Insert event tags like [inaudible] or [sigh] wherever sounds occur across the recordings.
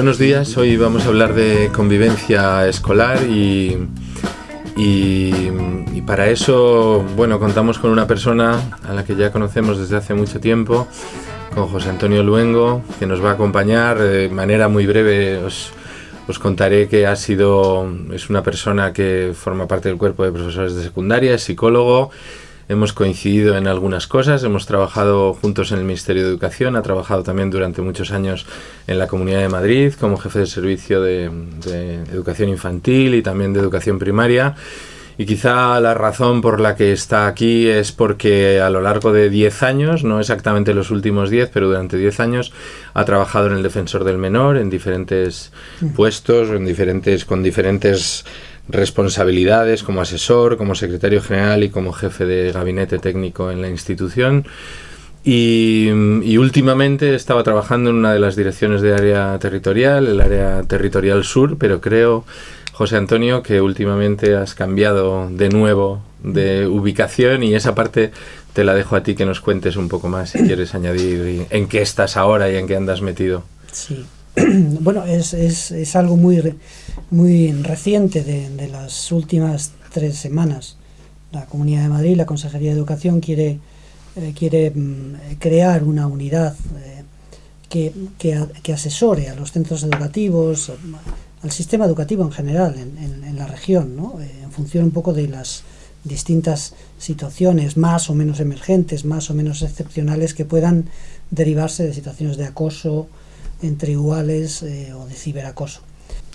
buenos días. Hoy vamos a hablar de convivencia escolar y, para eso, bueno, contamos con una persona a la que ya conocemos desde hace mucho tiempo, con José Antonio Luengo, que nos va a acompañar de manera muy breve. Os, os contaré que ha sido, es una persona que forma parte del cuerpo de profesores de secundaria, es psicólogo, hemos coincidido en algunas cosas, hemos trabajado juntos en el Ministerio de Educación, ha trabajado también durante muchos años en la Comunidad de Madrid como jefe de servicio de, educación infantil y también de educación primaria. Y quizá la razón por la que está aquí es porque a lo largo de 10 años, no exactamente los últimos 10, pero durante 10 años ha trabajado en el Defensor del Menor en diferentes puestos, en diferentes, con diferentes responsabilidades como asesor, como secretario general y como jefe de gabinete técnico en la institución. Y, últimamente estaba trabajando en una de las direcciones de área territorial, el área territorial sur, pero creo, José Antonio, que últimamente has cambiado de nuevo de ubicación y esa parte te la dejo a ti que nos cuentes un poco más si quieres añadir en qué estás ahora y en qué andas metido. Sí, [clears throat] bueno, es, es, es, algo muy, muy reciente de, las últimas tres semanas. La Comunidad de Madrid, la Consejería de Educación quiere, eh, quiere mm, crear una unidad eh, que, que, asesore a los centros educativos, al sistema educativo en general en, en, la región, ¿no? Eh, en función un poco de las distintas situaciones más o menos emergentes, más o menos excepcionales que puedan derivarse de situaciones de acoso, entre iguales eh, o de ciberacoso.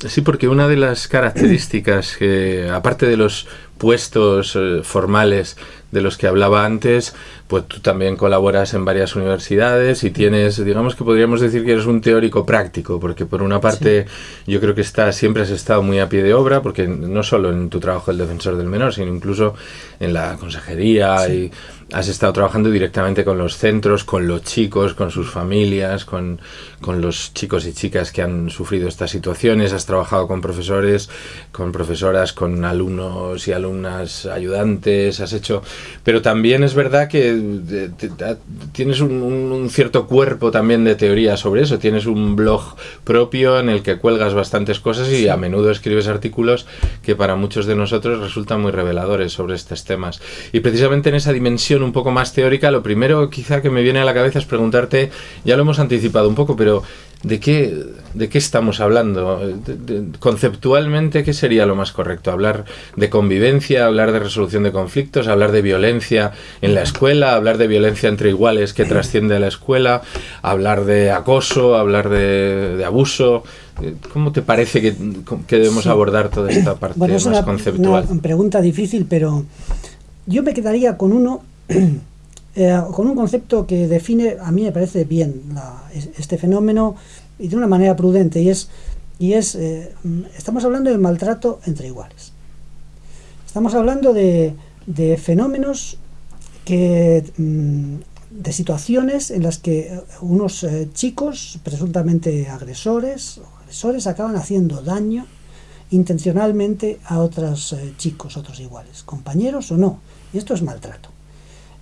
Sí, porque una de las características que, aparte de los puestos eh, formales de los que hablaba antes, pues tú también colaboras en varias universidades y tienes, digamos que podríamos decir que eres un teórico práctico, porque por una parte yo creo que está, siempre has estado muy a pie de obra, porque no solo en tu trabajo el defensor del menor, sino incluso en la consejería y has estado trabajando directamente con los centros, con los chicos, con sus familias, con, con, los chicos y chicas que han sufrido estas situaciones, has trabajado con profesores, con profesoras, con alumnos y alumnas ayudantes, has hecho... Pero también es verdad que eh, tienes un, cierto cuerpo también de teoría sobre eso, tienes un blog propio en el que cuelgas bastantes cosas y a menudo escribes artículos que para muchos de nosotros resultan muy reveladores sobre estos temas. Y precisamente en esa dimensión un poco más teórica, lo primero quizá que me viene a la cabeza es preguntarte, ya lo hemos anticipado un poco, pero ¿de qué, de qué estamos hablando? conceptualmente, ¿qué sería lo más correcto? ¿Hablar de convivencia, hablar de resolución de conflictos, hablar de violencia en la escuela, hablar de violencia entre iguales que trasciende a la escuela, hablar de acoso, hablar de, abuso? ¿Cómo te parece que, debemos abordar toda esta parte más una, conceptual? Una pregunta difícil, pero yo me quedaría con uno [clears throat] eh, con un concepto que define, a mí me parece bien, este fenómeno y de una manera prudente, y es, y es eh, estamos hablando de maltrato entre iguales. Estamos hablando de, fenómenos que, mm, de situaciones en las que unos eh, chicos, presuntamente agresores, agresores acaban haciendo daño intencionalmente a otros chicos, otros iguales, compañeros o no. Y esto es maltrato.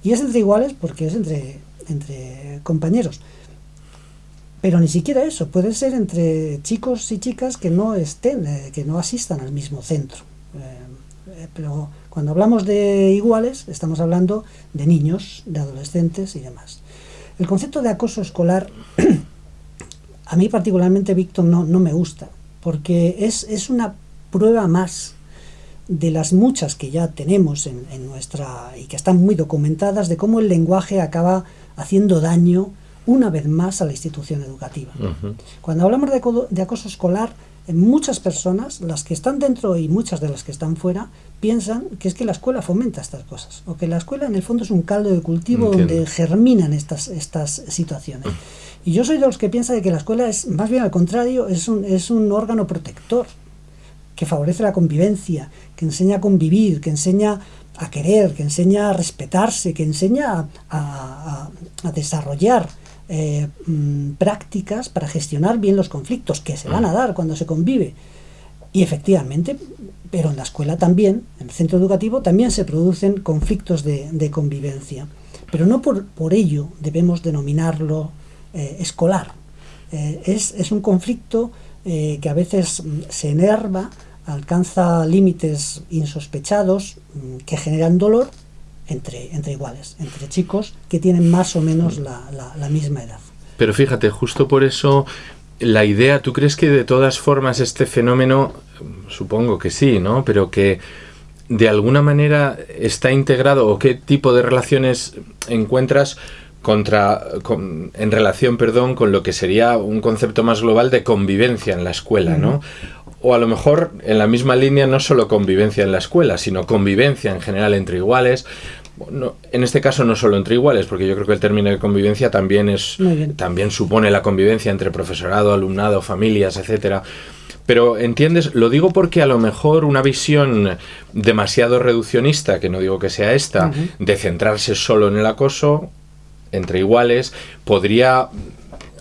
Y es entre iguales porque es entre, entre compañeros. Pero ni siquiera eso, puede ser entre chicos y chicas que no estén, eh, que no asistan al mismo centro. Eh, eh, pero cuando hablamos de iguales, estamos hablando de niños, de adolescentes y demás. El concepto de acoso escolar, [clears throat] a mí particularmente, Víctor, no, no me gusta, porque es, es una prueba más de las muchas que ya tenemos en, nuestra y que están muy documentadas de cómo el lenguaje acaba haciendo daño una vez más a la institución educativa. Cuando hablamos de, acoso escolar, muchas personas, las que están dentro y muchas de las que están fuera, piensan que es que la escuela fomenta estas cosas, o que la escuela en el fondo es un caldo de cultivo donde germinan estas, estas situaciones. Y yo soy de los que piensa de que la escuela es, más bien al contrario, es un, es un órgano protector que favorece la convivencia, que enseña a convivir, que enseña a querer, que enseña a respetarse, que enseña a, desarrollar eh, mm, prácticas para gestionar bien los conflictos que se van a dar cuando se convive. Y efectivamente, pero en la escuela también, en el centro educativo, también se producen conflictos de, convivencia. Pero no por, por, ello debemos denominarlo eh, escolar. Eh, es, es, un conflicto que a veces mm, se enerva, alcanza límites insospechados mm, que generan dolor entre, entre iguales, entre chicos que tienen más o menos la, la misma edad. Pero fíjate, justo por eso la idea, ¿tú crees que de todas formas este fenómeno, supongo que sí, ¿no? Pero que de alguna manera está integrado o qué tipo de relaciones encuentras contra en relación, perdón, con lo que sería un concepto más global de convivencia en la escuela, ¿no? O a lo mejor en la misma línea no solo convivencia en la escuela, sino convivencia en general entre iguales, en este caso no solo entre iguales, porque yo creo que el término de convivencia también es también supone la convivencia entre profesorado, alumnado, familias, etcétera. Pero entiendes, lo digo porque a lo mejor una visión demasiado reduccionista, que no digo que sea esta, de centrarse solo en el acoso entre iguales, podría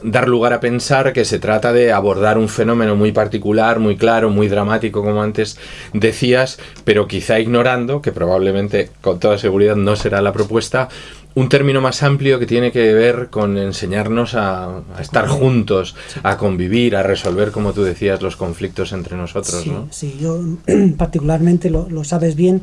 dar lugar a pensar que se trata de abordar un fenómeno muy particular, muy claro, muy dramático, como antes decías, pero quizá ignorando, que probablemente con toda seguridad no será la propuesta, un término más amplio que tiene que ver con enseñarnos a, estar juntos, a convivir, a resolver, como tú decías, los conflictos entre nosotros. Sí, sí yo [clears throat] particularmente lo, lo sabes bien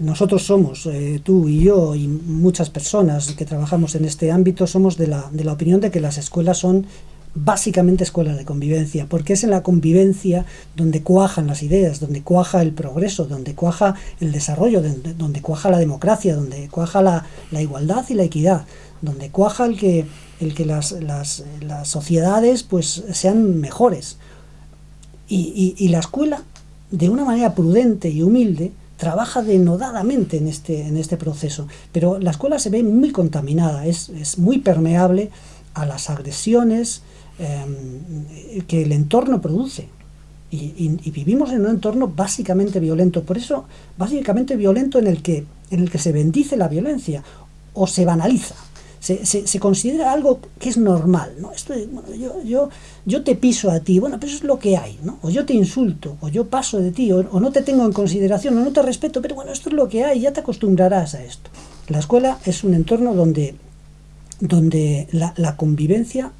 nosotros somos, eh, tú y yo y muchas personas que trabajamos en este ámbito, somos de la, de la opinión de que las escuelas son básicamente escuelas de convivencia, porque es en la convivencia donde cuajan las ideas, donde cuaja el progreso, donde cuaja el desarrollo, donde, cuaja la democracia, donde cuaja la, igualdad y la equidad, donde cuaja el que, el que las, las, las sociedades pues, sean mejores. Y, y, y la escuela, de una manera prudente y humilde, trabaja denodadamente en este, en este proceso, pero la escuela se ve muy contaminada, es, es muy permeable a las agresiones em, que el entorno produce. Y, vivimos en un entorno básicamente violento, por eso básicamente violento en el que, en el que se bendice la violencia o se banaliza se, considera algo que es normal, ¿no? Esto yo, yo, yo te piso a ti, bueno, pero eso es lo que hay, ¿no? O yo te insulto, o yo paso de ti, o, no te tengo en consideración, o no te respeto, pero bueno, esto es lo que hay, ya te acostumbrarás a esto. La escuela es un entorno donde, donde la, la convivencia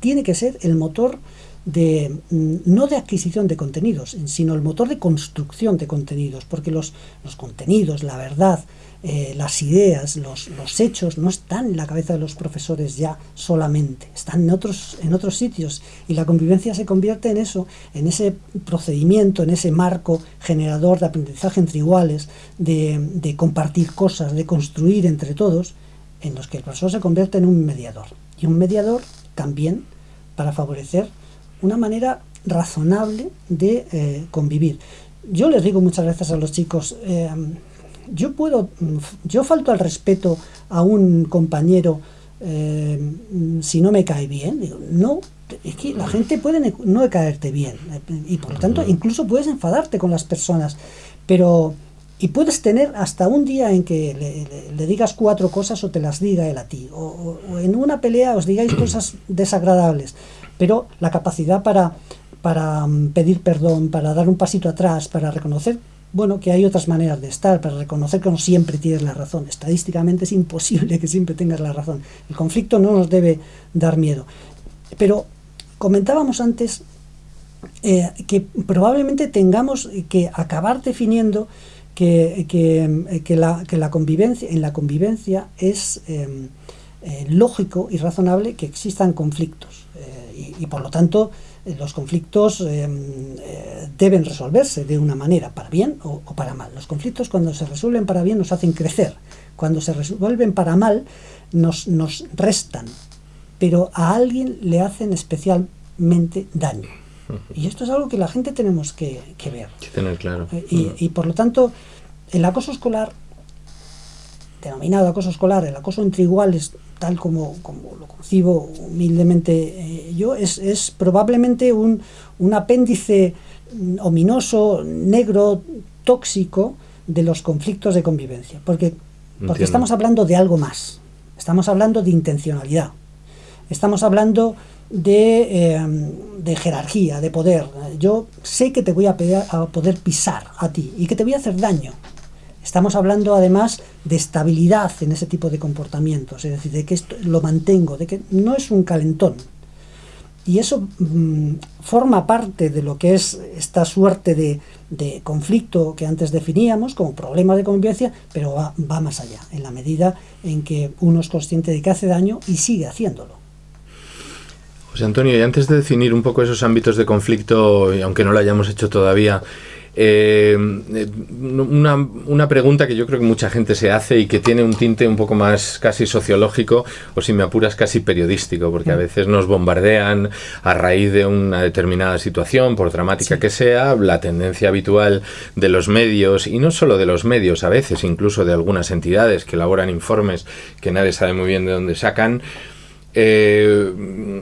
tiene que ser el motor de, mm, no de adquisición de contenidos, sino el motor de construcción de contenidos, porque los, los contenidos, la verdad, eh, las ideas, los, los, hechos no están en la cabeza de los profesores ya solamente, están en otros, en otros sitios y la convivencia se convierte en eso, en ese procedimiento, en ese marco generador de aprendizaje entre iguales, de, de compartir cosas, de construir entre todos, en los que el profesor se convierte en un mediador. Y un mediador también para favorecer una manera razonable de eh, convivir. Yo les digo muchas veces a los chicos, eh, yo puedo, yo falto al respeto a un compañero eh, si no me cae bien. Digo, no, es que la gente puede no caerte bien y por lo tanto incluso puedes enfadarte con las personas, pero y puedes tener hasta un día en que le, digas cuatro cosas o te las diga él a ti, o, en una pelea os digáis [clears throat] cosas desagradables, pero la capacidad para, para mm, pedir perdón, para dar un pasito atrás, para reconocer bueno, que hay otras maneras de estar, para reconocer que no siempre tienes la razón. Estadísticamente es imposible que siempre tengas la razón. El conflicto no nos debe dar miedo. Pero comentábamos antes eh, que probablemente tengamos que acabar definiendo que, que, la, que la, convivencia, en la convivencia es eh, lógico y razonable que existan conflictos. Y, por lo tanto, eh, los conflictos eh, eh, deben resolverse de una manera, para bien o, para mal. Los conflictos cuando se resuelven para bien nos hacen crecer, cuando se resuelven para mal nos, nos restan, pero a alguien le hacen especialmente daño. Y esto es algo que la gente tenemos que, ver. tener claro. Y, y por lo tanto, el acoso escolar, denominado acoso escolar, el acoso entre iguales tal como, como lo concibo humildemente eh, yo, es, es probablemente un, un, apéndice ominoso, negro, tóxico de los conflictos de convivencia. Porque, porque estamos hablando de algo más. Estamos hablando de intencionalidad. Estamos hablando de, eh, de, jerarquía, de poder. Yo sé que te voy a, a poder pisar a ti y que te voy a hacer daño. Estamos hablando además de estabilidad en ese tipo de comportamientos, es decir, de que esto lo mantengo, de que no es un calentón. y eso mm, forma parte de lo que es esta suerte de, conflicto que antes definíamos como problema de convivencia, pero va, va, más allá, en la medida en que uno es consciente de que hace daño y sigue haciéndolo. José Antonio, y antes de definir un poco esos ámbitos de conflicto, y aunque no lo hayamos hecho todavía, eh, una, una, pregunta que yo creo que mucha gente se hace y que tiene un tinte un poco más casi sociológico o si me apuras casi periodístico, porque a mm. veces nos bombardean a raíz de una determinada situación, por dramática que sea, la tendencia habitual de los medios, y no solo de los medios, a veces incluso de algunas entidades que elaboran informes que nadie sabe muy bien de dónde sacan, eh,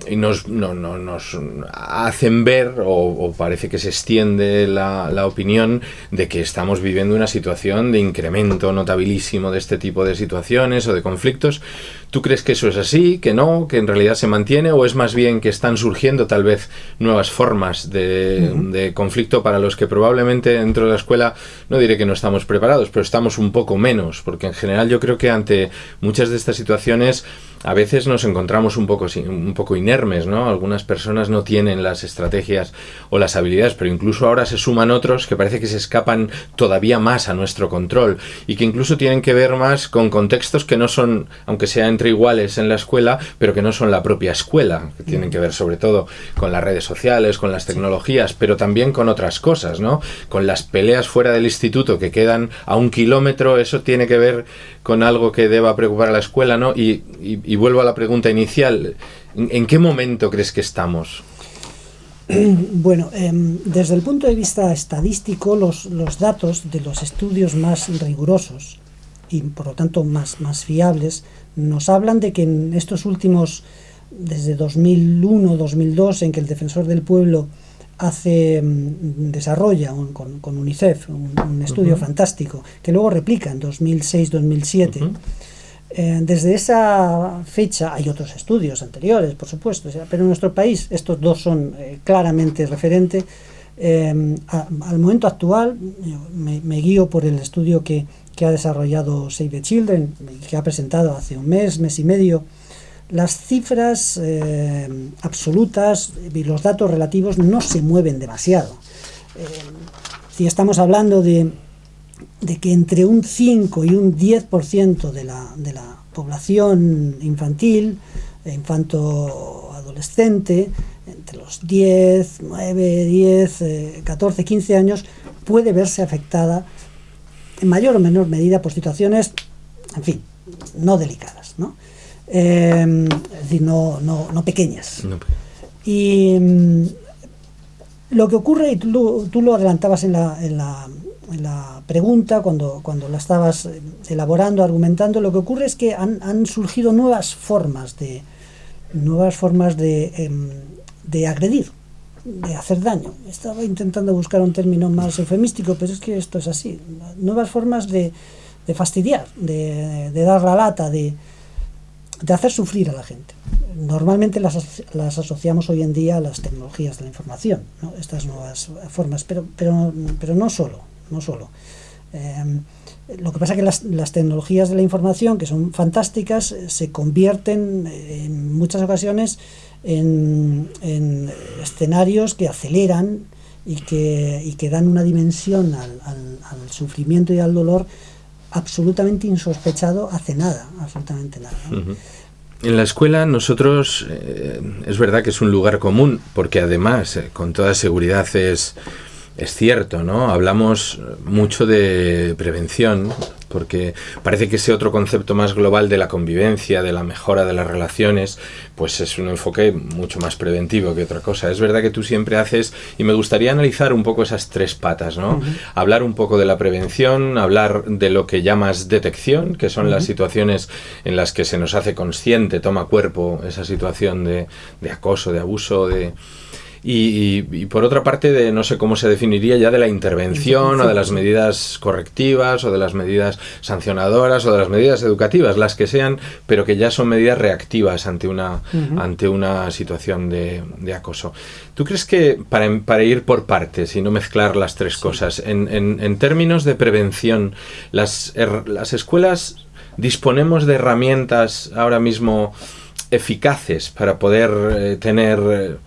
y nos, no, no, nos hacen ver, o, parece que se extiende la, la, opinión, de que estamos viviendo una situación de incremento notabilísimo de este tipo de situaciones o de conflictos, ¿Tú crees que eso es así, que no, que en realidad se mantiene o es más bien que están surgiendo tal vez nuevas formas de, conflicto para los que probablemente dentro de la escuela, no diré que no estamos preparados, pero estamos un poco menos, porque en general yo creo que ante muchas de estas situaciones a veces nos encontramos un poco, un poco inermes, ¿no? Algunas personas no tienen las estrategias o las habilidades, pero incluso ahora se suman otros que parece que se escapan todavía más a nuestro control y que incluso tienen que ver más con contextos que no son, aunque sean entre iguales en la escuela, pero que no son la propia escuela, que tienen que ver sobre todo con las redes sociales, con las tecnologías, pero también con otras cosas, ¿no? Con las peleas fuera del instituto que quedan a un kilómetro, eso tiene que ver con algo que deba preocupar a la escuela, ¿no? Y, vuelvo a la pregunta inicial, ¿en, qué momento crees que estamos? [clears throat] Bueno, em, desde el punto de vista estadístico, los, los, datos de los estudios más rigurosos y por lo tanto más, más fiables nos hablan de que en estos últimos, desde 2001-2002, en que el Defensor del Pueblo hace mm, desarrolla con, UNICEF un, estudio fantástico que luego replica en 2006-2007 eh, desde esa fecha hay otros estudios anteriores por supuesto pero en nuestro país estos dos son eh, claramente referentes eh, al momento actual me, me, guío por el estudio que, que ha desarrollado Save the Children, que ha presentado hace un mes, mes y medio, las cifras eh, absolutas y los datos relativos no se mueven demasiado. Eh, si estamos hablando de, que entre un 5 y un 10% de la, de la población infantil, infanto-adolescente, entre los 10, 9, 10, 14, 15 años, puede verse afectada en mayor o menor medida por situaciones, en fin, no delicadas, ¿no? Em, es decir, no, no, pequeñas. Y mm, lo que ocurre, y tú, tú lo adelantabas en la, en la, en la, pregunta, cuando, cuando la estabas eh, elaborando, argumentando, lo que ocurre es que han, han surgido nuevas formas de, nuevas formas de, em, de agredir de hacer daño. Estaba intentando buscar un término más eufemístico, pero es que esto es así. Nuevas formas de, de fastidiar, de, de, dar la lata, de, de, hacer sufrir a la gente. Normalmente las, las, asociamos hoy en día a las tecnologías de la información, ¿no? estas nuevas formas, pero, pero, pero no solo. No solo. Eh, lo que pasa es que las, las, tecnologías de la información, que son fantásticas, se convierten en muchas ocasiones en, escenarios que aceleran y que, y que dan una dimensión al, al, sufrimiento y al dolor absolutamente insospechado hace nada, absolutamente nada. En la escuela nosotros, eh, es verdad que es un lugar común, porque además, eh, con toda seguridad es es cierto, ¿no? Hablamos mucho de prevención, porque parece que ese otro concepto más global de la convivencia, de la mejora de las relaciones, pues es un enfoque mucho más preventivo que otra cosa. Es verdad que tú siempre haces, y me gustaría analizar un poco esas tres patas, ¿no? Hablar un poco de la prevención, hablar de lo que llamas detección, que son las situaciones en las que se nos hace consciente, toma cuerpo esa situación de, de acoso, de abuso, de y, por otra parte, de no sé cómo se definiría ya de la intervención o de las medidas correctivas o de las medidas sancionadoras o de las medidas educativas, las que sean, pero que ya son medidas reactivas ante una, ante una situación de, acoso. ¿Tú crees que para, para, ir por partes y no mezclar las tres cosas, en, en, términos de prevención, las, las escuelas disponemos de herramientas ahora mismo eficaces para poder tener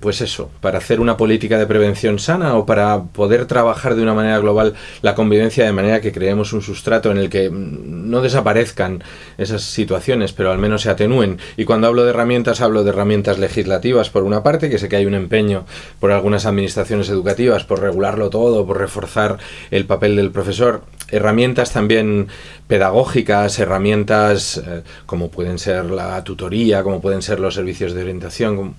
pues eso, para hacer una política de prevención sana o para poder trabajar de una manera global la convivencia de manera que creemos un sustrato en el que no desaparezcan esas situaciones, pero al menos se atenúen. Y cuando hablo de herramientas, hablo de herramientas legislativas, por una parte, que sé que hay un empeño por algunas administraciones educativas por regularlo todo, por reforzar el papel del profesor, herramientas también pedagógicas, herramientas eh, como pueden ser la tutoría, como pueden ser los servicios de orientación,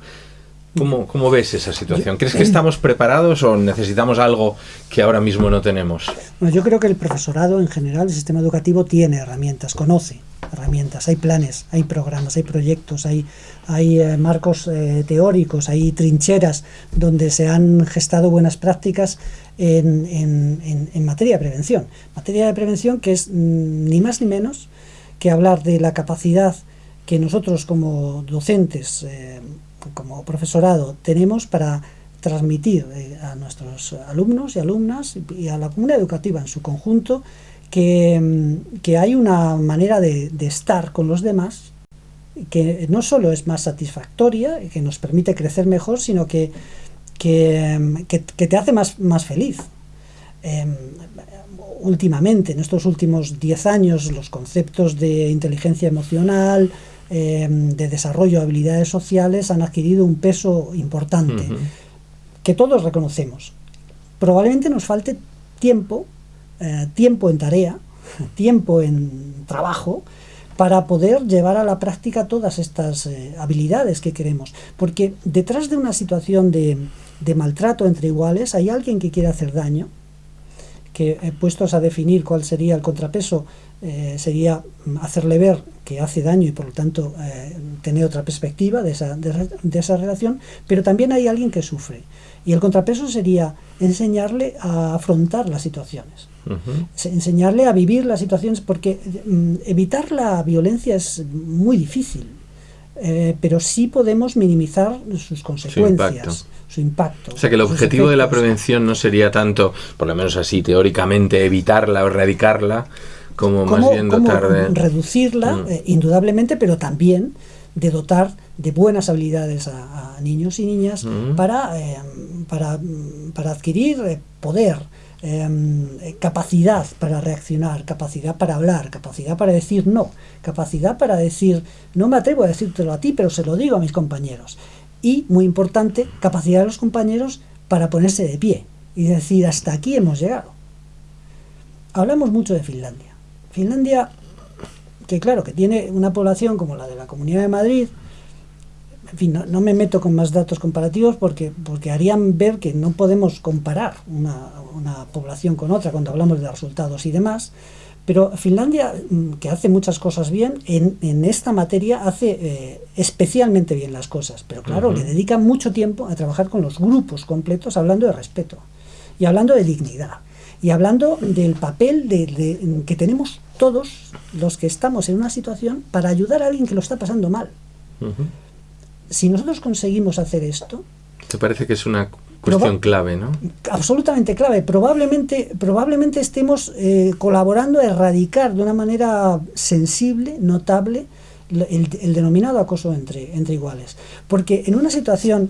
¿Cómo, ¿Cómo, ves esa situación? ¿Crees que estamos preparados o necesitamos algo que ahora mismo no tenemos? Bueno, yo creo que el profesorado en general, el sistema educativo, tiene herramientas, conoce herramientas, hay planes, hay programas, hay proyectos, hay, hay eh, marcos eh, teóricos, hay trincheras donde se han gestado buenas prácticas en, en, en, materia de prevención. Materia de prevención que es mm, ni más ni menos que hablar de la capacidad que nosotros como docentes eh, como profesorado tenemos para transmitir eh, a nuestros alumnos y alumnas y a la comunidad educativa en su conjunto que, mm, hay una manera de, estar con los demás que no solo es más satisfactoria, que nos permite crecer mejor, sino que, que, mm, te hace más, más feliz. Em, últimamente, en estos últimos 10 años, los conceptos de inteligencia emocional, Em, de desarrollo de habilidades sociales han adquirido un peso importante, que todos reconocemos. Probablemente nos falte tiempo, eh, tiempo en tarea, [laughs] tiempo en trabajo, para poder llevar a la práctica todas estas eh, habilidades que queremos. Porque detrás de una situación de, de maltrato entre iguales hay alguien que quiere hacer daño, que eh, puestos a definir cuál sería el contrapeso, eh, sería hacerle ver que hace daño y por lo tanto eh, tener otra perspectiva de esa, de, esa relación, pero también hay alguien que sufre. Y el contrapeso sería enseñarle a afrontar las situaciones, enseñarle a vivir las situaciones, porque mm, evitar la violencia es muy difícil, pero sí podemos minimizar sus consecuencias su impacto. O sea que el objetivo de la prevención no sería tanto, por lo menos así teóricamente, evitarla o erradicarla, como más bien dotar de... Reducirla, mm. eh, indudablemente, pero también de dotar de buenas habilidades a, niños y niñas mm. para, eh, para, para, adquirir eh, poder, em, capacidad para reaccionar, capacidad para hablar, capacidad para decir no, capacidad para decir, no me atrevo a decírtelo a ti, pero se lo digo a mis compañeros y, muy importante, capacidad de los compañeros para ponerse de pie y decir, hasta aquí hemos llegado. Hablamos mucho de Finlandia. Finlandia, que claro, que tiene una población como la de la Comunidad de Madrid, en fin, no, me meto con más datos comparativos porque, porque harían ver que no podemos comparar una, una población con otra cuando hablamos de resultados y demás, pero Finlandia, mm, que hace muchas cosas bien, en, esta materia hace eh, especialmente bien las cosas. Pero claro, le dedica mucho tiempo a trabajar con los grupos completos hablando de respeto y hablando de dignidad y hablando del papel de, que tenemos todos los que estamos en una situación para ayudar a alguien que lo está pasando mal. Si nosotros conseguimos hacer esto... ¿Te parece que es una Cuestión clave, ¿no? Absolutamente clave. Probablemente, probablemente estemos eh, colaborando a erradicar de una manera sensible, notable, el, denominado acoso entre, entre iguales. Porque en una situación,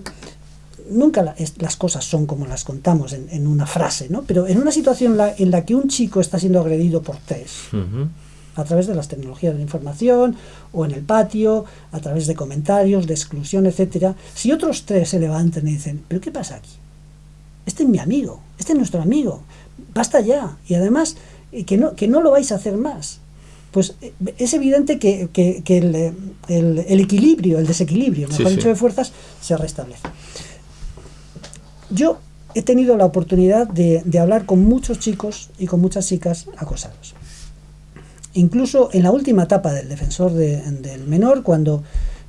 nunca las cosas son como las contamos en, una frase, ¿no? Pero en una situación en la que un chico está siendo agredido por tres, a través de las tecnologías de la información o en el patio, a través de comentarios, de exclusión, etcétera, si otros tres se levantan y dicen, ¿pero qué pasa aquí? este es mi amigo, este es nuestro amigo, basta ya. Y además, eh, que no, que no lo vais a hacer más. Pues eh, es evidente que, el, equilibrio, el desequilibrio, mejor dicho, de fuerzas, se restablece. Yo he tenido la oportunidad de, hablar con muchos chicos y con muchas chicas acosados. Incluso en la última etapa del defensor del menor, cuando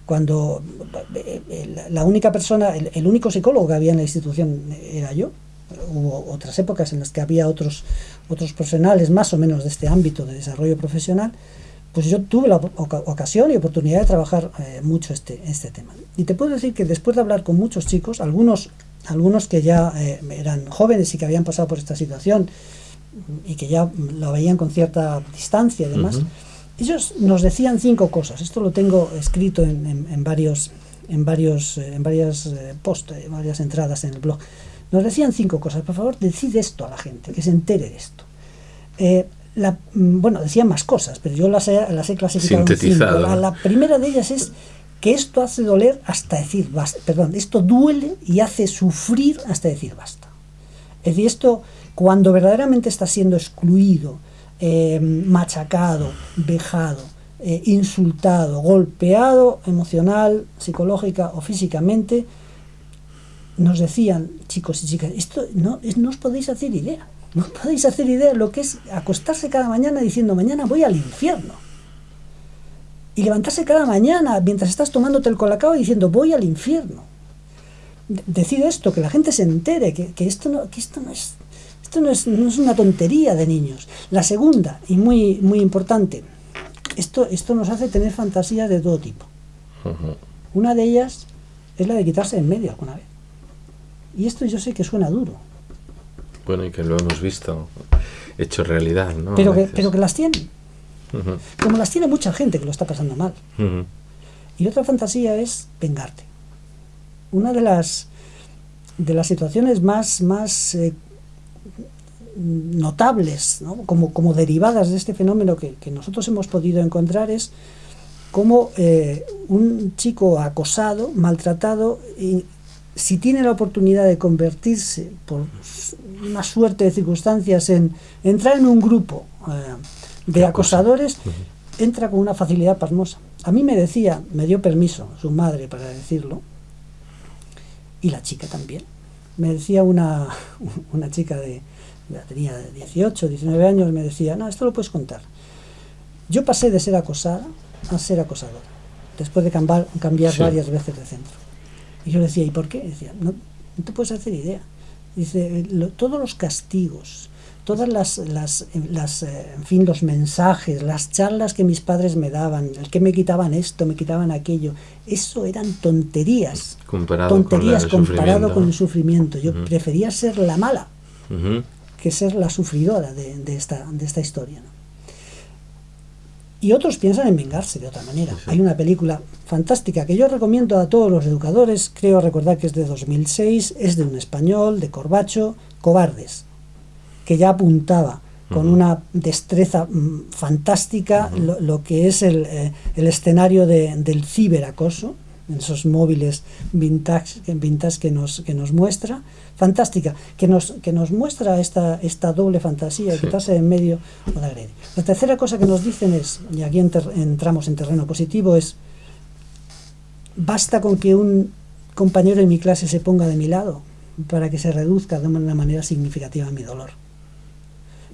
cuando eh, la única persona, el, único psicólogo que había en la institución era yo. Hubo otras épocas en las que había otros, otros profesionales más o menos de este ámbito de desarrollo profesional, pues yo tuve la ocasión y oportunidad de trabajar eh, mucho este, este tema. Y te puedo decir que después de hablar con muchos chicos, algunos, algunos que ya eh, eran jóvenes y que habían pasado por esta situación y que ya lo veían con cierta distancia y demás, ellos nos decían cinco cosas. Esto lo tengo escrito en, varios, en varios, eh, en varias eh, posts, en varias entradas en el blog. Nos decían cinco cosas. Por favor, decid esto a la gente, que se entere de esto. Eh, la, mm, bueno, decían más cosas, pero yo las he, las he clasificado en cinco. La, primera de ellas es que esto hace doler hasta decir basta. Perdón, esto duele y hace sufrir hasta decir basta. Es decir, esto cuando verdaderamente está siendo excluido, eh, machacado, vejado, eh, insultado, golpeado emocional, psicológica o físicamente, nos decían, chicos y chicas, esto no, no os podéis hacer idea, no podéis hacer idea de lo que es acostarse cada mañana diciendo, mañana voy al infierno. Y levantarse cada mañana mientras estás tomándote el colacao diciendo, voy al infierno. Decir esto, que la gente se entere, que, esto, no, que esto no es esto no es, una tontería de niños. La segunda, y muy, muy importante, esto, esto nos hace tener fantasías de todo tipo. Una de ellas es la de quitarse en medio alguna vez. Y esto yo sé que suena duro. Bueno, y que lo hemos visto hecho realidad, ¿no? Pero, que, pero que las tienen. Como las tiene mucha gente que lo está pasando mal. Y otra fantasía es vengarte. Una de las, de las situaciones más, más eh, notables, como, como, derivadas de este fenómeno que, nosotros hemos podido encontrar es como eh, un chico acosado, maltratado, y si tiene la oportunidad de convertirse por una suerte de circunstancias en entrar en un grupo eh, de acosadores, entra con una facilidad pasmosa. A mí me decía, me dio permiso su madre para decirlo, y la chica también. Me decía una, [laughs] una chica de, ya tenía 18, 19 años, me decía, no, esto lo puedes contar. Yo pasé de ser acosada a ser acosadora, después de cambiar, cambiar varias veces de centro. Y yo le decía, ¿y por qué? Decía, no, no te puedes hacer idea. Dice, todos los castigos, todas las, las, las eh, en fin, los mensajes, las charlas que mis padres me daban, el que me quitaban esto, me quitaban aquello, eso eran tonterías. Comparado tonterías comparado con el sufrimiento. Yo prefería ser la mala que ser la sufridora de, esta, de esta historia. Y otros piensan en vengarse de otra manera. Hay una película fantástica que yo recomiendo a todos los educadores, creo recordar que es de 2006, es de un español, de Corbacho, Cobardes, que ya apuntaba con una destreza mm, fantástica lo, que es el, eh, el escenario de, del ciberacoso, esos móviles vintage, vintage que, nos, que nos muestra, fantástica, que nos, que nos muestra esta, esta doble fantasía, de quitarse en medio o de agredir. La tercera cosa que nos dicen es, y aquí entramos en terreno positivo, es, basta con que un compañero en mi clase se ponga de mi lado para que se reduzca de una manera significativa mi dolor.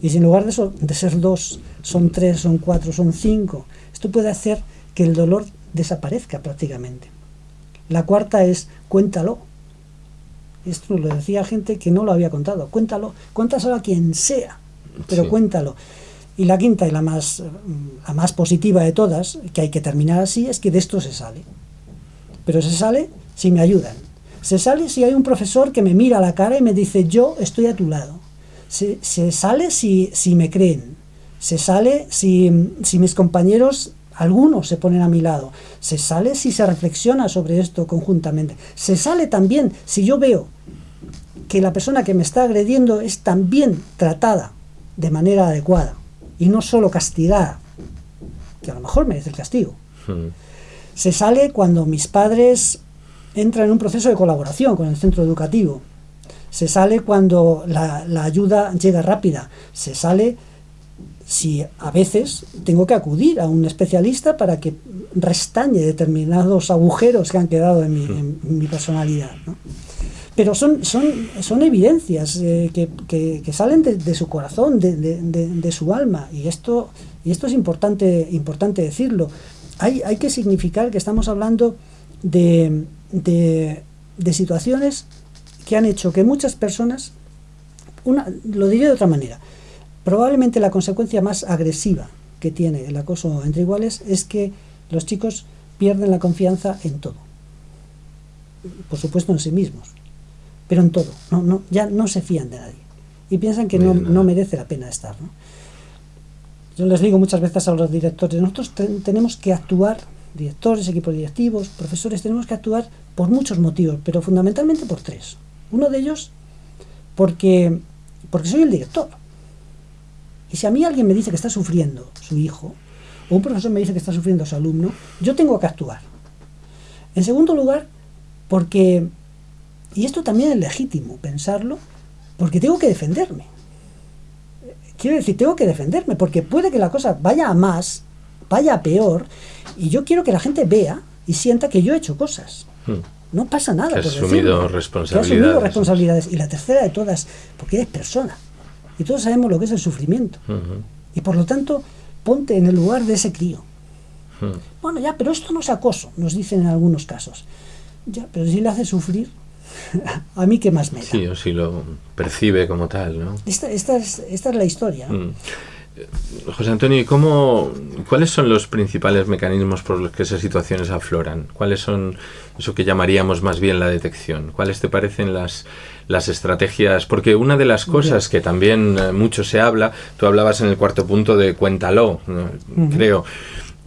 Y si en lugar de, eso, de ser dos, son tres, son cuatro, son cinco, esto puede hacer que el dolor desaparezca prácticamente. La cuarta es cuéntalo. Esto lo decía gente que no lo había contado. Cuéntalo, cuéntaselo a quien sea, pero cuéntalo. Y la quinta y la más, la más positiva de todas, que hay que terminar así, es que de esto se sale. Pero se sale si me ayudan. Se sale si hay un profesor que me mira a la cara y me dice, yo estoy a tu lado. Se, se sale si, si me creen. Se sale si, si mis compañeros algunos se ponen a mi lado. Se sale si se reflexiona sobre esto conjuntamente. Se sale también si yo veo que la persona que me está agrediendo es también tratada de manera adecuada y no solo castigada, que a lo mejor merece el castigo. Hmm. Se sale cuando mis padres entran en un proceso de colaboración con el centro educativo. Se sale cuando la, la ayuda llega rápida. Se sale si a veces tengo que acudir a un especialista para que restañe determinados agujeros que han quedado en mi, personalidad. Pero son, son, son evidencias eh, que, salen de, su corazón, de, su alma, y esto, y esto es importante, importante decirlo. Hay, hay que significar que estamos hablando de, de situaciones que han hecho que muchas personas, una, lo diré de otra manera, Probablemente la consecuencia más agresiva que tiene el acoso entre iguales es que los chicos pierden la confianza en todo. Por supuesto en sí mismos, pero en todo. No, no, ya no se fían de nadie. Y piensan que no, merece la pena estar. yo les digo muchas veces a los directores, nosotros tenemos que actuar, directores, equipos directivos, profesores, tenemos que actuar por muchos motivos, pero fundamentalmente por tres. Uno de ellos, porque, porque soy el director. Y si a mí alguien me dice que está sufriendo su hijo, o un profesor me dice que está sufriendo su alumno, yo tengo que actuar. En segundo lugar, porque, y esto también es legítimo pensarlo, porque tengo que defenderme. Quiero decir, tengo que defenderme, porque puede que la cosa vaya a más, vaya a peor, y yo quiero que la gente vea y sienta que yo he hecho cosas. Hmm. No pasa nada. Que asumido responsabilidades. Que asumido responsabilidades. Y la tercera de todas, porque eres persona. Y todos sabemos lo que es el sufrimiento. Y por lo tanto, ponte en el lugar de ese crío. Bueno, ya, pero esto no es acoso, nos dicen en algunos casos. Ya, pero si le hace sufrir, [laughs] a mí qué más me da. Sí, o si lo percibe como tal, ¿no? Esta, esta, es, esta es la historia. Mm. José Antonio, ¿cómo, ¿cuáles son los principales mecanismos por los que esas situaciones afloran? ¿Cuáles son eso que llamaríamos más bien la detección? ¿Cuáles te parecen las, las estrategias? Porque una de las cosas que también eh, mucho se habla, tú hablabas en el cuarto punto de cuéntalo, creo.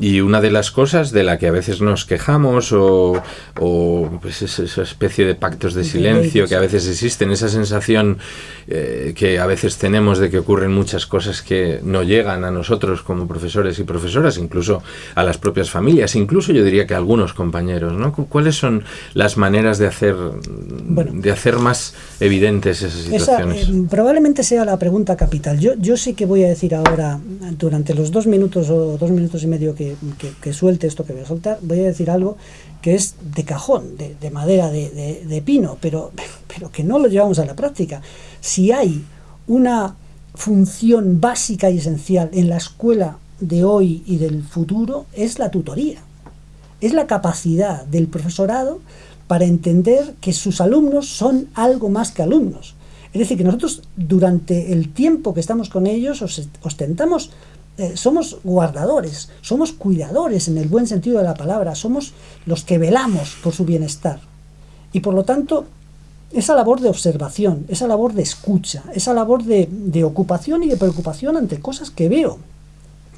Y una de las cosas de la que a veces nos quejamos o, pues esa especie de pactos de silencio que a veces existen, esa sensación eh, que a veces tenemos de que ocurren muchas cosas que no llegan a nosotros como profesores y profesoras, incluso a las propias familias, incluso yo diría que a algunos compañeros, ¿no? ¿Cuáles son las maneras de hacer, de hacer más evidentes esas situaciones? Eh, probablemente sea la pregunta capital. Yo, yo sí que voy a decir ahora, durante los dos minutos o dos minutos y medio que que, suelte esto que voy a soltar, voy a decir algo que es de cajón, de, madera de, pino, pero, pero que no lo llevamos a la práctica. Si hay una función básica y esencial en la escuela de hoy y del futuro, es la tutoría. Es la capacidad del profesorado para entender que sus alumnos son algo más que alumnos. Es decir, que nosotros durante el tiempo que estamos con ellos ostentamos eh, somos guardadores, somos cuidadores en el buen sentido de la palabra, somos los que velamos por su bienestar. Y por lo tanto, esa labor de observación, esa labor de escucha, esa labor de, ocupación y de preocupación ante cosas que veo,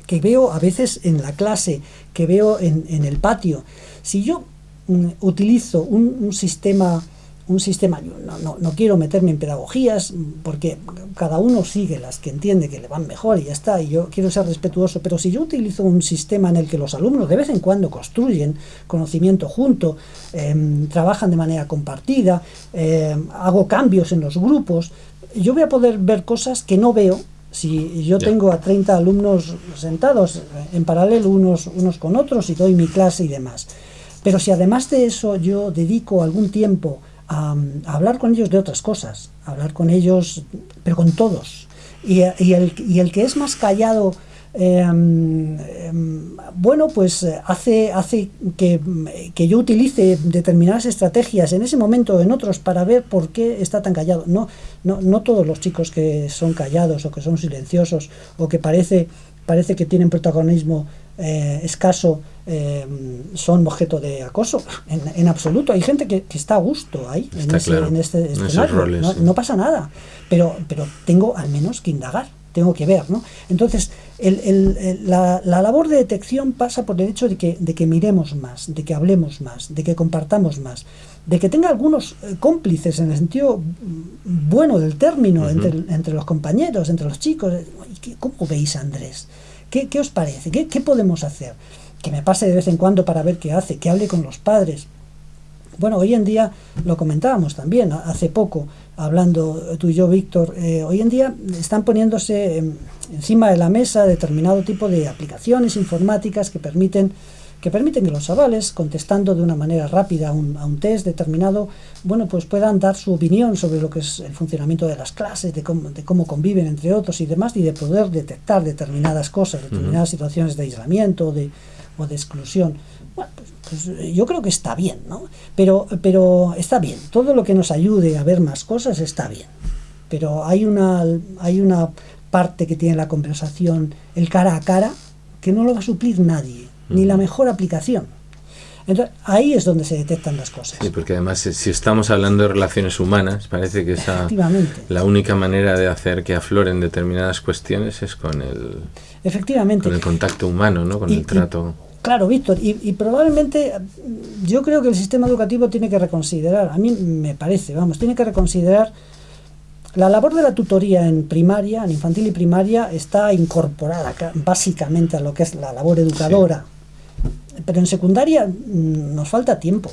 que veo a veces en la clase, que veo en, el patio. Si yo mm, utilizo un sistema un sistema, no, no, quiero meterme en pedagogías porque cada uno sigue las que entiende que le van mejor y ya está, y yo quiero ser respetuoso, pero si yo utilizo un sistema en el que los alumnos de vez en cuando construyen conocimiento junto, em, trabajan de manera compartida, em, hago cambios en los grupos, yo voy a poder ver cosas que no veo si yo tengo a 30 alumnos sentados en paralelo unos, unos con otros y doy mi clase y demás. Pero si además de eso yo dedico algún tiempo a, hablar con ellos de otras cosas, hablar con ellos, pero con todos. Y, el, el, que es más callado, em, em, bueno, pues hace, hace que, yo utilice determinadas estrategias en ese momento o en otros para ver por qué está tan callado. No, no, no todos los chicos que son callados o que son silenciosos o que parece, parece que tienen protagonismo eh, escaso eh, son objeto de acoso, [laughs] en, absoluto. Hay gente que, está a gusto ahí, en, este escenario. no, pasa nada, pero, pero tengo al menos que indagar, tengo que ver. ¿no? Entonces, la, labor de detección pasa por el hecho de que, de que miremos más, de que hablemos más, de que compartamos más, de que tenga algunos eh, cómplices en el sentido bueno del término entre, entre los compañeros, entre los chicos. ¿Cómo veis Andrés? ¿Qué, qué os parece? ¿Qué, ¿Qué podemos hacer? que me pase de vez en cuando para ver qué hace, que hable con los padres. Bueno, hoy en día lo comentábamos también, hace poco, hablando tú y yo, Víctor, eh, hoy en día están poniéndose encima de la mesa determinado tipo de aplicaciones informáticas que permiten que permiten que los chavales, contestando de una manera rápida a un, a un, test determinado, bueno, pues puedan dar su opinión sobre lo que es el funcionamiento de las clases, de cómo, de cómo conviven entre otros y demás, y de poder detectar determinadas cosas, determinadas situaciones de aislamiento, de, o de exclusión. Bueno, pues, pues, yo creo que está bien, ¿no? Pero, pero está bien, todo lo que nos ayude a ver más cosas está bien. Pero hay una, hay una parte que tiene la conversación, el cara a cara, que no lo va a suplir nadie, ni la mejor aplicación. Entonces, ahí es donde se detectan las cosas. Sí, porque además eh, si estamos hablando de relaciones humanas, parece que esa, la única manera de hacer que afloren determinadas cuestiones es con el, Efectivamente. con el contacto humano, ¿no? con Y- el y- trato. Claro, Víctor, y, y probablemente yo creo que el sistema educativo tiene que reconsiderar, a mí me parece, vamos, tiene que reconsiderar la labor de la tutoría en primaria, en infantil y primaria, está incorporada ca- básicamente a lo que es la labor educadora. Pero en secundaria mm, nos falta tiempo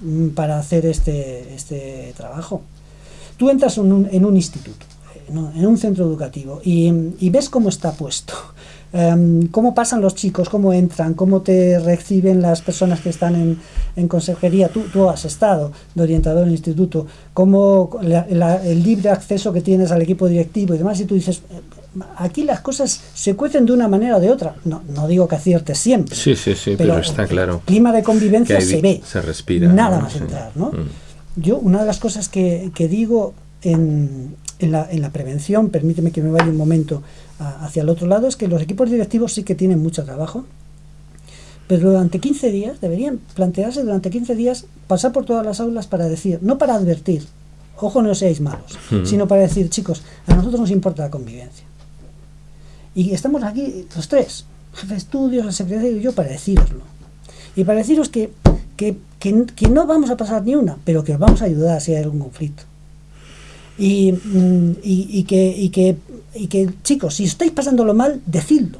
mm, para hacer este, este trabajo. Tú entras en un, en un instituto, en un, en un centro educativo, y, y ves cómo está puesto, [laughs] em, cómo pasan los chicos, cómo entran, cómo te reciben las personas que están en, en consejería. Tú, tú has estado de orientador en instituto, cómo la- el libre acceso que tienes al equipo directivo y demás, y tú dices, aquí las cosas se cuecen de una manera o de otra. No, no digo que aciertes siempre. Sí, sí, sí, pero, está claro. El clima de convivencia hay se ve. se respira, Nada más Sí. entrar, ¿no? Mm. Yo, una de las cosas que, que digo en, en la, en la prevención, permíteme que me vaya un momento a- hacia el otro lado, es que los equipos directivos sí que tienen mucho trabajo, pero durante 15 días, deberían plantearse durante 15 días pasar por todas las aulas para decir, no para advertir, ojo no seáis malos, Mm. sino para decir, chicos, a nosotros nos importa la convivencia. Y estamos aquí los tres, jefe de estudios, el secretario y yo, para deciroslo. Y para deciros que, que, que- no vamos a pasar ni una, pero que os vamos a ayudar si hay algún conflicto. Y, mm, y- y que, y, que, y que, chicos, si estáis pasándolo mal, decidlo.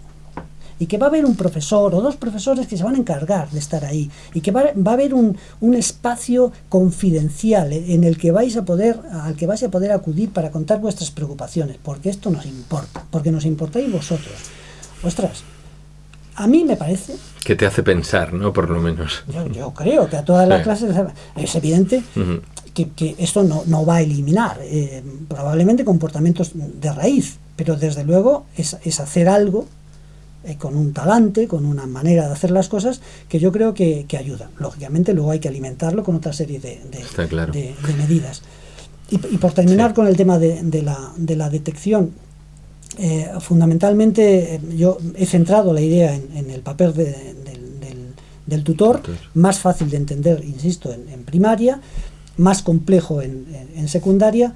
Y que va a haber un profesor o dos profesores que se van a encargar de estar ahí. Y que va, va a haber un, un espacio confidencial en el que vais a poder, al que vais a poder acudir para contar vuestras preocupaciones. Porque esto nos importa. Porque nos importáis vosotros. Ostras, a mí me parece Que te hace pensar, ¿no? Por lo menos. yo, yo creo que a todas las Sí. clases es evidente que esto no, no va a eliminar eh, probablemente comportamientos de raíz, pero desde luego es, es hacer algo eh, con un talante, con una manera de hacer las cosas que yo creo que, que ayuda. Lógicamente luego hay que alimentarlo con otra serie de, de- claro. de- de medidas. Y, y por terminar Sí. con el tema de, la, de la detección, eh, fundamentalmente eh, yo he centrado la idea en, en el papel de- del, del- del tutor, más fácil de entender, insisto, en, en primaria, más complejo en, en- secundaria.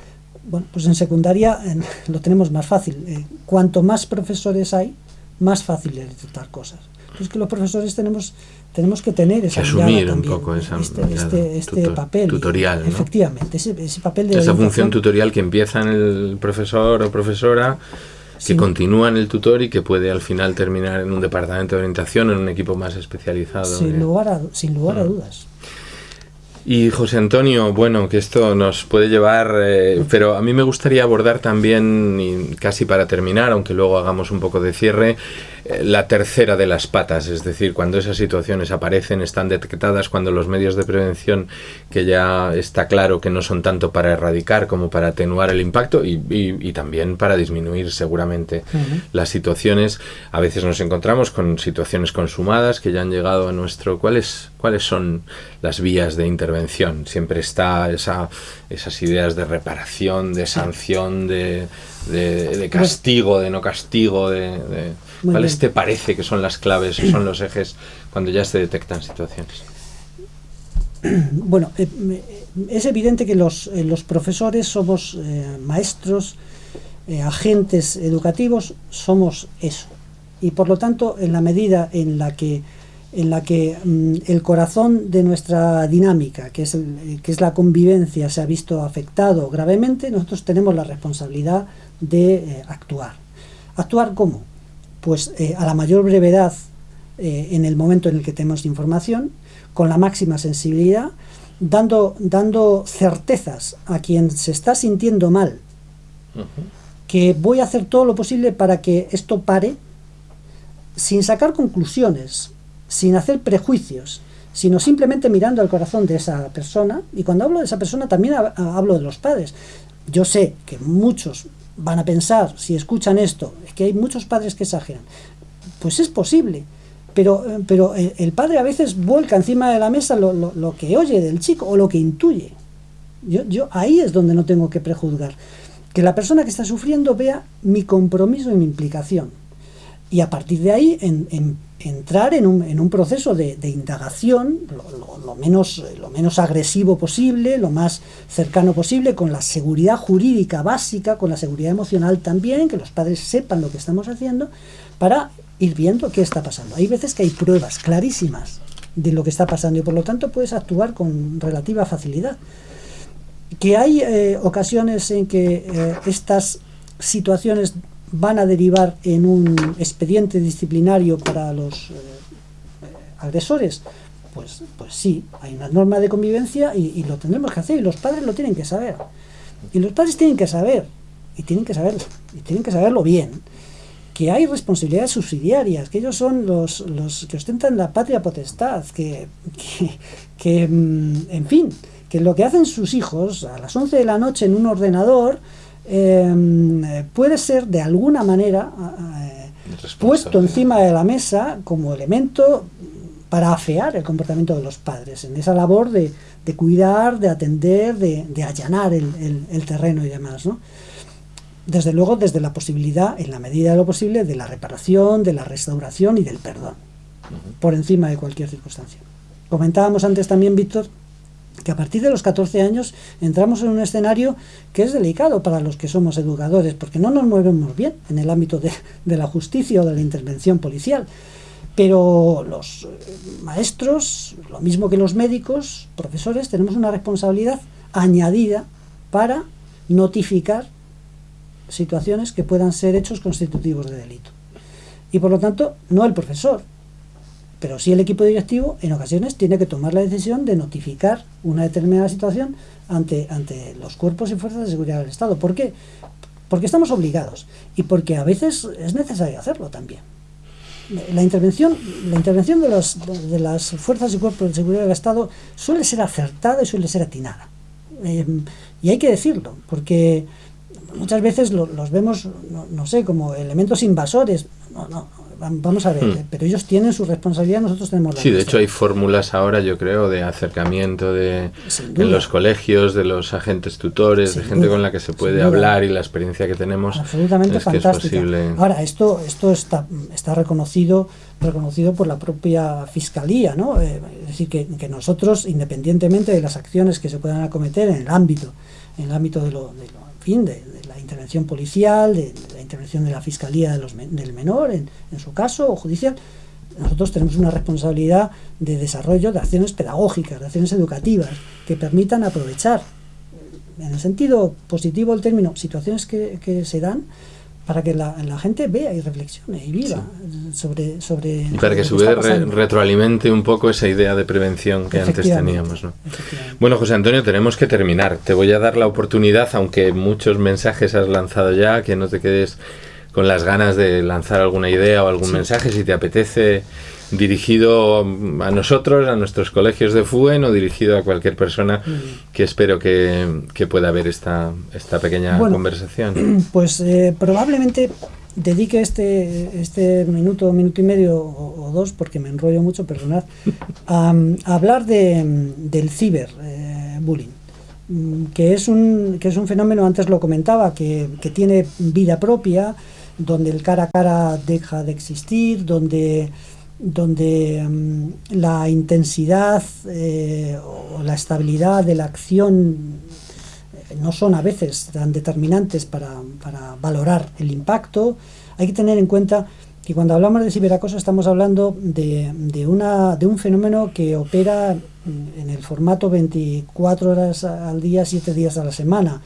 Bueno, pues en secundaria [laughs] lo tenemos más fácil. Eh, cuanto más profesores hay, más fácil es detectar cosas. Entonces que los profesores tenemos tenemos que tener esa Que asumir un también, poco esa este, este, este tutor- papel tutorial, ¿no? efectivamente ese, ese papel de Esa función tutorial que empieza en el profesor o profesora, que Sí. continúa en el tutor y que puede al final terminar en un departamento de orientación, en un equipo más especializado. sin de- lugar a, sin lugar a Mm. dudas Y José Antonio, bueno, que esto nos puede llevar, eh, pero a mí me gustaría abordar también, y casi para terminar, aunque luego hagamos un poco de cierre, la tercera de las patas, es decir, cuando esas situaciones aparecen, están detectadas, cuando los medios de prevención, que ya está claro que no son tanto para erradicar como para atenuar el impacto y, y- y también para disminuir seguramente las situaciones, a veces nos encontramos con situaciones consumadas que ya han llegado a nuestro... ¿Cuáles, cuáles son las vías de intervención? Siempre está esa, esas ideas de reparación, de sanción, de, de- de castigo, de no castigo, de... de- Muy ¿Cuáles bien. te parece que son las claves [clears throat] son los ejes cuando ya se detectan situaciones? [clears throat] Bueno, eh, me- es evidente que los, eh, los profesores somos eh, maestros, eh, agentes educativos, somos eso. Y por lo tanto, en la medida en la que, en la que mm, el corazón de nuestra dinámica, que es, el- eh, que es la convivencia, se ha visto afectado gravemente, nosotros tenemos la responsabilidad de eh, actuar. ¿Actuar cómo? Pues eh, a la mayor brevedad eh, en el momento en el que tenemos información, con la máxima sensibilidad, dando, dando certezas a quien se está sintiendo mal, que voy a hacer todo lo posible para que esto pare, sin sacar conclusiones, sin hacer prejuicios, sino simplemente mirando al corazón de esa persona. Y cuando hablo de esa persona también hab- hablo de los padres. Yo sé que muchos van a pensar, si escuchan esto, es que hay muchos padres que exageran. Pues es posible, pero, eh, pero el, el padre a veces vuelca encima de la mesa lo, lo- lo que oye del chico o lo que intuye. Yo, yo ahí es donde no tengo que prejuzgar. Que la persona que está sufriendo vea mi compromiso y mi implicación. Y a partir de ahí, en entrar en un, en un proceso de, indagación lo, menos, lo menos agresivo posible, lo más cercano posible, con la seguridad jurídica básica, con la seguridad emocional también, que los padres sepan lo que estamos haciendo, para ir viendo qué está pasando. Hay veces que hay pruebas clarísimas de lo que está pasando y por lo tanto puedes actuar con relativa facilidad. Que hay eh, ocasiones en que eh, estas situaciones van a derivar en un expediente disciplinario para los eh, agresores, pues, pues sí, hay una norma de convivencia y, lo tendremos que hacer y los padres lo tienen que saber. Y los padres tienen que saber, y tienen que saber, y tienen que saberlo bien, que hay responsabilidades subsidiarias, que ellos son los, los que ostentan la patria potestad, que, que, mm, en fin, que lo que hacen sus hijos a las 11 de la noche en un ordenador eh, puede ser de alguna manera eh, puesto encima de la mesa como elemento para afear el comportamiento de los padres, en esa labor de, cuidar, de atender, de, allanar el, terreno y demás. ¿no? desde luego desde la posibilidad, en la medida de lo posible, de la reparación, de la restauración y del perdón, por encima de cualquier circunstancia. Comentábamos antes también, Víctor, que a partir de los 14 años entramos en un escenario que es delicado para los que somos educadores, porque no nos movemos bien en el ámbito de, de la justicia o de la intervención policial. Pero los eh, maestros, lo mismo que los médicos, profesores, tenemos una responsabilidad añadida para notificar situaciones que puedan ser hechos constitutivos de delito. Y por lo tanto, no el profesor, pero sí el equipo directivo en ocasiones tiene que tomar la decisión de notificar una determinada situación ante, ante los cuerpos y fuerzas de seguridad del Estado. ¿Por qué? Porque estamos obligados y porque a veces es necesario hacerlo también. La intervención, la intervención de, los, de las fuerzas y cuerpos de seguridad del Estado suele ser acertada y suele ser atinada. Eh, y hay que decirlo, porque muchas veces los vemos, no, sé, como elementos invasores. No, no, vamos a ver, hmm. pero ellos tienen su responsabilidad, nosotros tenemos la Sí, de hecho hay fórmulas ahora, yo creo, de acercamiento de, en los colegios, de los agentes tutores, de gente con la que se puede hablar y la experiencia que tenemos. Absolutamente fantástica. Ahora, esto, esto está, está reconocido reconocido por la propia Fiscalía, ¿no? Eh, es decir, que, que, nosotros, independientemente de las acciones que se puedan acometer en el ámbito, en el ámbito de lo, de lo de, la intervención policial, de, la intervención de la Fiscalía de los, del menor, en, su caso, o judicial, nosotros tenemos una responsabilidad de desarrollo de acciones pedagógicas, de acciones educativas, que permitan aprovechar, en el sentido positivo del término, situaciones que, que se dan para que la, gente vea y reflexione y viva sobre, sobre... Y para que, su vez retroalimente un poco esa idea de prevención que antes teníamos. ¿no? Bueno, José Antonio, tenemos que terminar. Te voy a dar la oportunidad, aunque muchos mensajes has lanzado ya, que no te quedes con las ganas de lanzar alguna idea o algún mensaje, si te apetece dirigido a nosotros, a nuestros colegios de FUEN o dirigido a cualquier persona que espero que, pueda ver esta, esta pequeña conversación. [clears throat] Pues eh, probablemente dedique este, este minuto, minuto y medio o, dos, porque me enrollo mucho, perdonad, [laughs] a, hablar de, del ciberbullying. Eh, que es, un, que es un fenómeno, antes lo comentaba, que, que tiene vida propia, donde el cara a cara deja de existir, donde donde mm, la intensidad eh, o la estabilidad de la acción eh, no son a veces tan determinantes para, valorar el impacto. Hay que tener en cuenta que cuando hablamos de ciberacoso estamos hablando de, de, una, de un fenómeno que opera en el formato 24 horas al día, 7 días a la semana.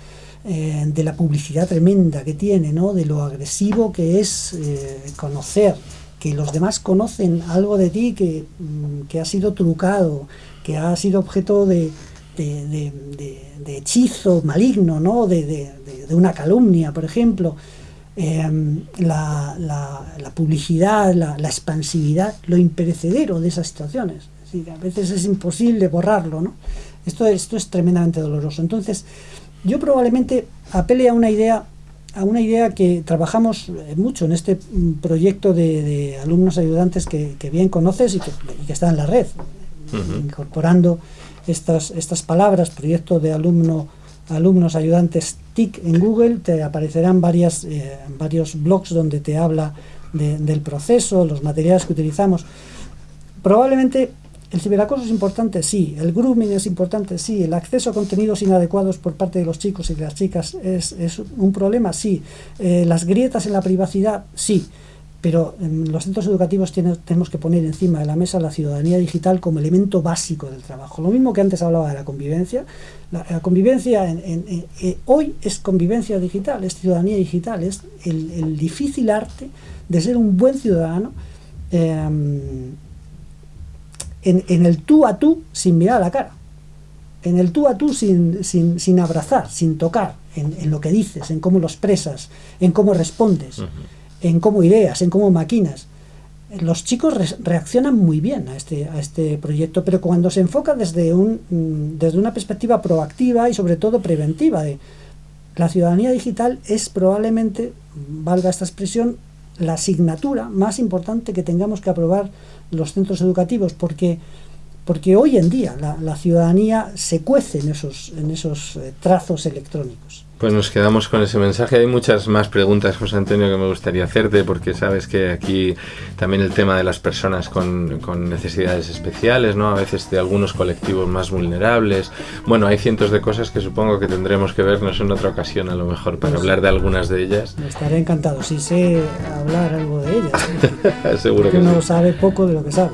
Eh, de la publicidad tremenda que tiene, ¿no? de lo agresivo que es conocer que los demás conocen algo de ti que, mm, que ha sido trucado, que ha sido objeto de, hechizo maligno, ¿no? de, una calumnia, por ejemplo. Em, la, publicidad, la, expansividad, lo imperecedero de esas situaciones. a veces es imposible borrarlo. ¿no? Esto, esto es tremendamente doloroso. Entonces, yo probablemente apele a una idea a una idea que trabajamos eh, mucho en este mm, proyecto de, alumnos ayudantes que, bien conoces y que, está en la red, incorporando estas, estas palabras, proyecto de alumno, alumnos ayudantes TIC en Google, te aparecerán varias, eh, varios blogs donde te habla del proceso, los materiales que utilizamos. Probablemente el ciberacoso es importante, sí. El grooming es importante, sí. El acceso a contenidos inadecuados por parte de los chicos y de las chicas es, un problema, sí. Eh, las grietas en la privacidad, sí. Pero en los centros educativos tenemos que poner encima de la mesa la ciudadanía digital como elemento básico del trabajo. Lo mismo que antes hablaba de la convivencia. La, convivencia en, eh, hoy es convivencia digital, es ciudadanía digital, es el, difícil arte de ser un buen ciudadano. En, el tú a tú sin mirar a la cara, en el tú a tú sin, sin, abrazar, sin tocar, en, lo que dices, en cómo lo expresas, en cómo respondes, en cómo ideas, en cómo maquinas. Los chicos reaccionan muy bien a este, a este proyecto, pero cuando se enfoca desde, un, mm, desde una perspectiva proactiva y sobre todo preventiva, de la ciudadanía digital es probablemente, valga esta expresión, la asignatura más importante que tengamos que aprobar los centros educativos, porque, porque hoy en día la, la ciudadanía se cuece en esos, en esos eh, trazos electrónicos. Pues nos quedamos con ese mensaje. Hay muchas más preguntas, José Antonio, que me gustaría hacerte, porque sabes que aquí también el tema de las personas con, con, necesidades especiales, ¿no? A veces de algunos colectivos más vulnerables. Bueno, hay cientos de cosas que supongo que tendremos que vernos en otra ocasión, a lo mejor, para pues hablar de algunas de ellas. Estaré encantado, si sé hablar algo de ellas. [laughs] Seguro que uno sabe poco de lo que sabe.